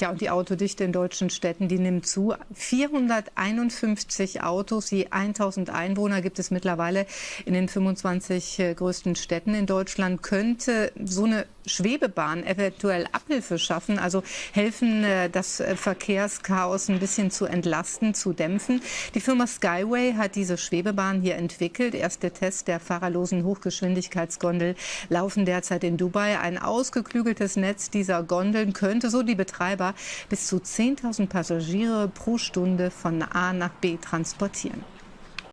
Ja, und die Autodichte in deutschen Städten, die nimmt zu. 451 Autos je 1000 Einwohner gibt es mittlerweile in den 25 äh, größten Städten in Deutschland. Könnte so eine Schwebebahn eventuell Abhilfe schaffen, also helfen, äh, das äh, Verkehrschaos ein bisschen zu entlasten, zu dämpfen. Die Firma Skyway hat diese Schwebebahn hier entwickelt. Erste Tests der fahrerlosen Hochgeschwindigkeitsgondel laufen derzeit in Dubai. Ein ausgeklügeltes Netz dieser Gondeln könnte so die Betreiber bis zu 10.000 Passagiere pro Stunde von A nach B transportieren.